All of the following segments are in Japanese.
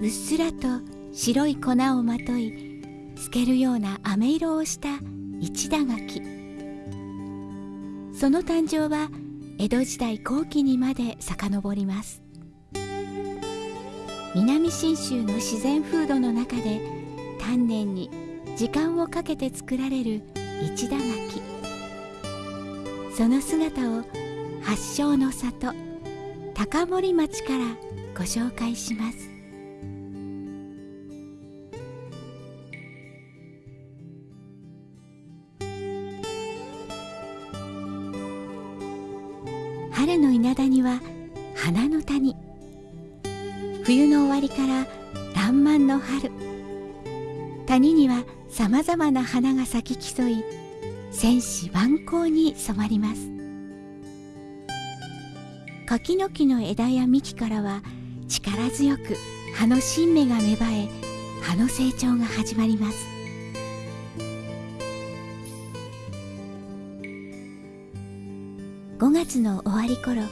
うっすらと白い粉をまとい透けるような飴色をした一田柿。その誕生は江戸時代後期にまで遡ります。南信州の自然風土の中で丹念に時間をかけて作られる一田柿。その姿を発祥の里高森町からご紹介します。春の稲田には花の谷。冬の終わりから爛漫の春。谷にはさまざまな花が咲き競い戦士万行に染まります。柿の木の枝や幹からは力強く葉の新芽が芽生え葉の成長が始まります。5月の終わり頃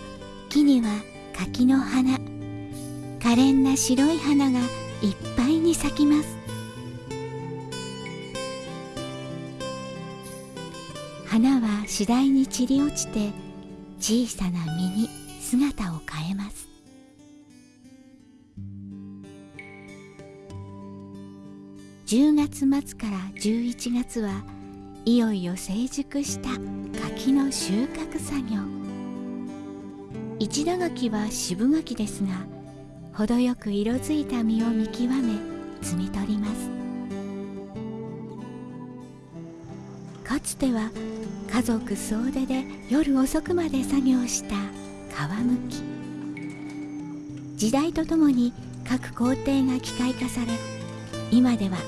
木には柿の花可憐な白い花がいっぱいに咲きます。花は次第に散り落ちて小さな実に。姿を変えます。10月末から11月はいよいよ成熟した柿の収穫作業。一田柿は渋柿ですが程よく色づいた実を見極め摘み取ります。かつては家族総出で夜遅くまで作業した皮むき。時代とともに各工程が機械化され今では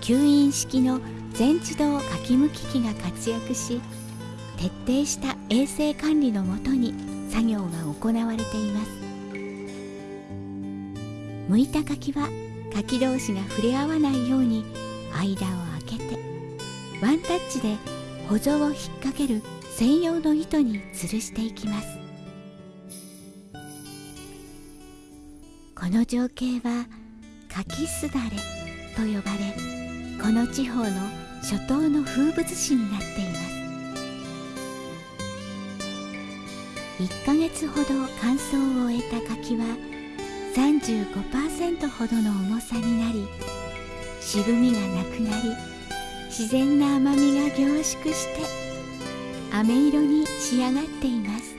吸引式の全自動かきむき機が活躍し徹底した衛生管理のもとに作業が行われています。剥いた柿は柿同士が触れ合わないように間を空けてワンタッチで補助を引っ掛ける専用の糸に吊るしていきます。この情景は柿すだれと呼ばれこの地方の初冬の風物詩になっています。1ヶ月ほど乾燥を終えた柿は35%ほどの重さになり渋みがなくなり自然な甘みが凝縮して飴色に仕上がっています。